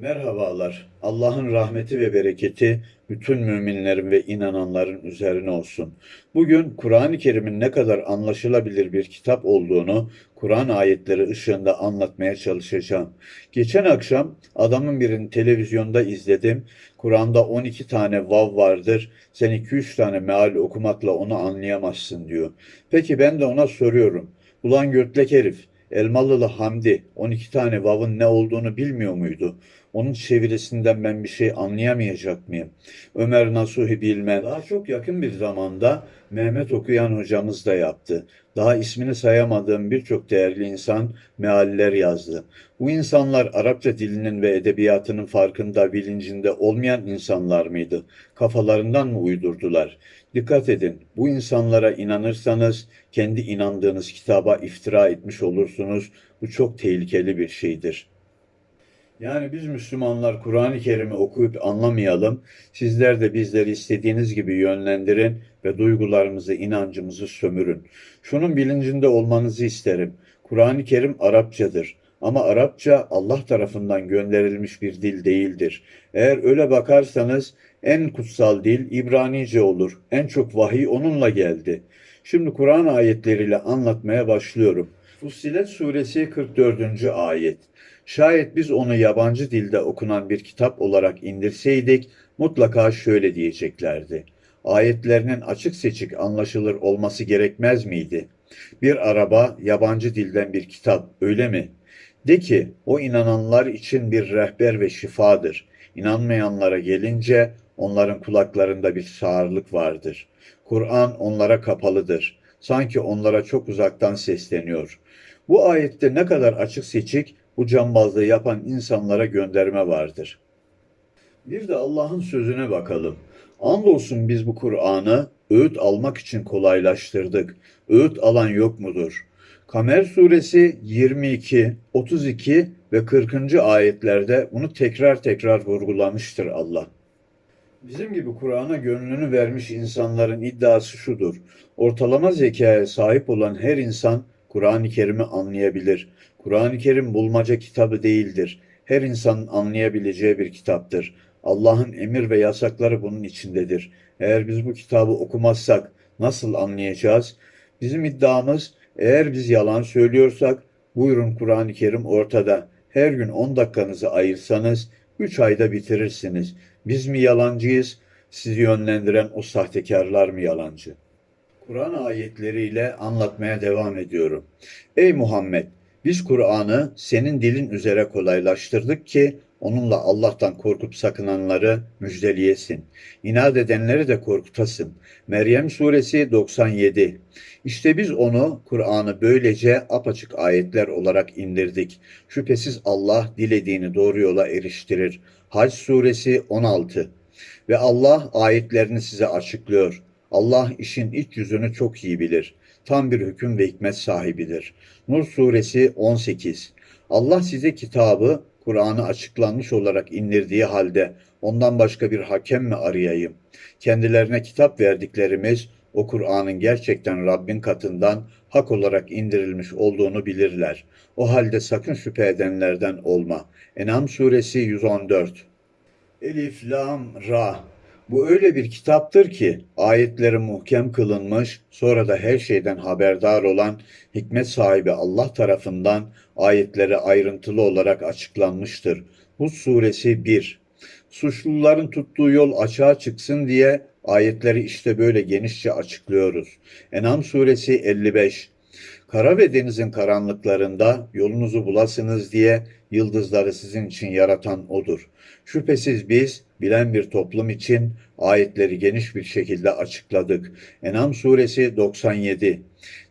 Merhabalar. Allah'ın rahmeti ve bereketi bütün müminlerin ve inananların üzerine olsun. Bugün Kur'an-ı Kerim'in ne kadar anlaşılabilir bir kitap olduğunu Kur'an ayetleri ışığında anlatmaya çalışacağım. Geçen akşam adamın birini televizyonda izledim. Kur'an'da 12 tane vav vardır. Sen 2-3 tane meal okumakla onu anlayamazsın diyor. Peki ben de ona soruyorum. Ulan götlek herif, Elmalılı Hamdi 12 tane vav'ın ne olduğunu bilmiyor muydu? Onun çevirisinden ben bir şey anlayamayacak mıyım? Ömer Nasuhi Bilmez. Daha çok yakın bir zamanda Mehmet Okuyan hocamız da yaptı. Daha ismini sayamadığım birçok değerli insan mealler yazdı. Bu insanlar Arapça dilinin ve edebiyatının farkında, bilincinde olmayan insanlar mıydı? Kafalarından mı uydurdular? Dikkat edin, bu insanlara inanırsanız kendi inandığınız kitaba iftira etmiş olursunuz. Bu çok tehlikeli bir şeydir. Yani biz Müslümanlar Kur'an-ı Kerim'i okuyup anlamayalım. Sizler de bizleri istediğiniz gibi yönlendirin ve duygularımızı, inancımızı sömürün. Şunun bilincinde olmanızı isterim. Kur'an-ı Kerim Arapçadır. Ama Arapça Allah tarafından gönderilmiş bir dil değildir. Eğer öyle bakarsanız en kutsal dil İbranice olur. En çok vahiy onunla geldi. Şimdi Kur'an ayetleriyle anlatmaya başlıyorum. Fussilet suresi 44. ayet. Şayet biz onu yabancı dilde okunan bir kitap olarak indirseydik mutlaka şöyle diyeceklerdi. Ayetlerinin açık seçik anlaşılır olması gerekmez miydi? Bir araba yabancı dilden bir kitap öyle mi? De ki o inananlar için bir rehber ve şifadır. İnanmayanlara gelince onların kulaklarında bir sağırlık vardır. Kur'an onlara kapalıdır. Sanki onlara çok uzaktan sesleniyor. Bu ayette ne kadar açık seçik bu cambazlığı yapan insanlara gönderme vardır. Bir de Allah'ın sözüne bakalım. Andolsun biz bu Kur'an'ı öğüt almak için kolaylaştırdık. Öğüt alan yok mudur? Kamer suresi 22, 32 ve 40. ayetlerde bunu tekrar tekrar vurgulamıştır Allah. Bizim gibi Kur'an'a gönlünü vermiş insanların iddiası şudur. Ortalama zekaya sahip olan her insan Kur'an-ı Kerim'i anlayabilir. Kur'an-ı Kerim bulmaca kitabı değildir. Her insanın anlayabileceği bir kitaptır. Allah'ın emir ve yasakları bunun içindedir. Eğer biz bu kitabı okumazsak nasıl anlayacağız? Bizim iddiamız eğer biz yalan söylüyorsak buyurun Kur'an-ı Kerim ortada. Her gün 10 dakikanızı ayırsanız 3 ayda bitirirsiniz. Biz mi yalancıyız? Sizi yönlendiren o sahtekarlar mı yalancı? Kur'an ayetleriyle anlatmaya devam ediyorum. Ey Muhammed! Biz Kur'an'ı senin dilin üzere kolaylaştırdık ki onunla Allah'tan korkup sakınanları müjdeliyesin. İnat edenleri de korkutasın. Meryem suresi 97. İşte biz onu, Kur'an'ı böylece apaçık ayetler olarak indirdik. Şüphesiz Allah dilediğini doğru yola eriştirir. Hac suresi 16. Ve Allah ayetlerini size açıklıyor. Allah işin iç yüzünü çok iyi bilir. Tam bir hüküm ve hikmet sahibidir. Nur suresi 18. Allah size kitabı, Kur'an'ı açıklanmış olarak indirdiği halde ondan başka bir hakem mi arayayım? Kendilerine kitap verdiklerimiz o Kur'an'ın gerçekten Rabbin katından hak olarak indirilmiş olduğunu bilirler. O halde sakın şüphe edenlerden olma. Enam suresi 114. Elif, Lam, Ra. Bu öyle bir kitaptır ki ayetleri muhkem kılınmış, sonra da her şeyden haberdar olan hikmet sahibi Allah tarafından ayetleri ayrıntılı olarak açıklanmıştır. Hud suresi 1. Suçluların tuttuğu yol açığa çıksın diye ayetleri işte böyle genişçe açıklıyoruz. Enam suresi 55. Kara ve denizin karanlıklarında yolunuzu bulasınız diye yıldızları sizin için yaratan O'dur. Şüphesiz biz bilen bir toplum için ayetleri geniş bir şekilde açıkladık. Enam suresi 97.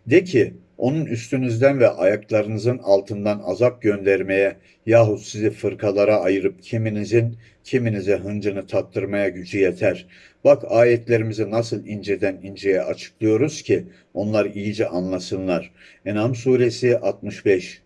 De ki onun üstünüzden ve ayaklarınızın altından azap göndermeye yahut sizi fırkalara ayırıp kiminizin kiminize hıncını tattırmaya gücü yeter. Bak ayetlerimizi nasıl inceden inceye açıklıyoruz ki onlar iyice anlasınlar. Enam suresi 65.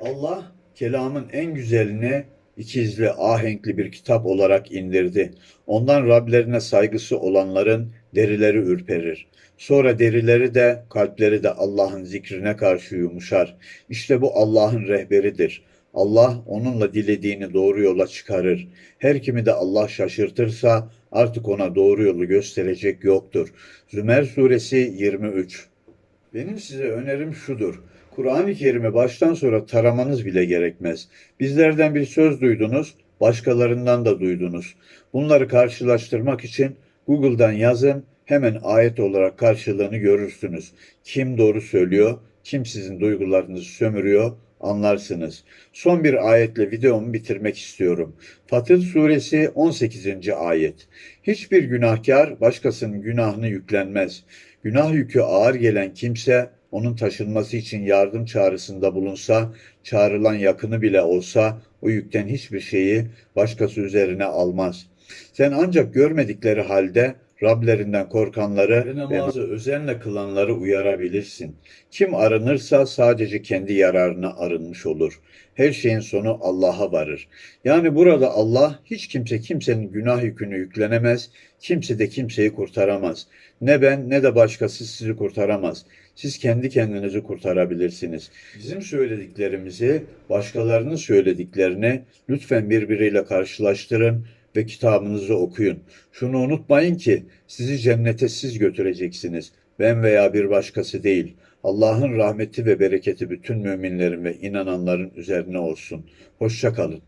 Allah kelamın en güzelini ikizli, ahenkli bir kitap olarak indirdi. Ondan Rablerine saygısı olanların derileri ürperir. Sonra derileri de, kalpleri de Allah'ın zikrine karşı yumuşar. İşte bu Allah'ın rehberidir. Allah onunla dilediğini doğru yola çıkarır. Her kimi de Allah şaşırtırsa artık ona doğru yolu gösterecek yoktur. Zümer suresi 23 benim size önerim şudur. Kur'an-ı Kerim'i baştan sonra taramanız bile gerekmez. Bizlerden bir söz duydunuz, başkalarından da duydunuz. Bunları karşılaştırmak için Google'dan yazın, hemen ayet olarak karşılığını görürsünüz. Kim doğru söylüyor, kim sizin duygularınızı sömürüyor anlarsınız. Son bir ayetle videomu bitirmek istiyorum. Fatır suresi 18. ayet. Hiçbir günahkar başkasının günahını yüklenmez. Günah yükü ağır gelen kimse onun taşınması için yardım çağrısında bulunsa, çağrılan yakını bile olsa o yükten hiçbir şeyi başkası üzerine almaz. Sen ancak görmedikleri halde Rablerinden korkanları ve namazı özenle kılanları uyarabilirsin. Kim arınırsa sadece kendi yararına arınmış olur. Her şeyin sonu Allah'a varır. Yani burada Allah hiç kimse kimsenin günah yükünü yüklenemez, kimse de kimseyi kurtaramaz. Ne ben ne de başkası sizi kurtaramaz. Siz kendi kendinizi kurtarabilirsiniz. Bizim söylediklerimizi, başkalarının söylediklerini lütfen birbiriyle karşılaştırın ve kitabınızı okuyun. Şunu unutmayın ki sizi cennete siz götüreceksiniz. Ben veya bir başkası değil. Allah'ın rahmeti ve bereketi bütün müminlerin ve inananların üzerine olsun. Hoşça kalın.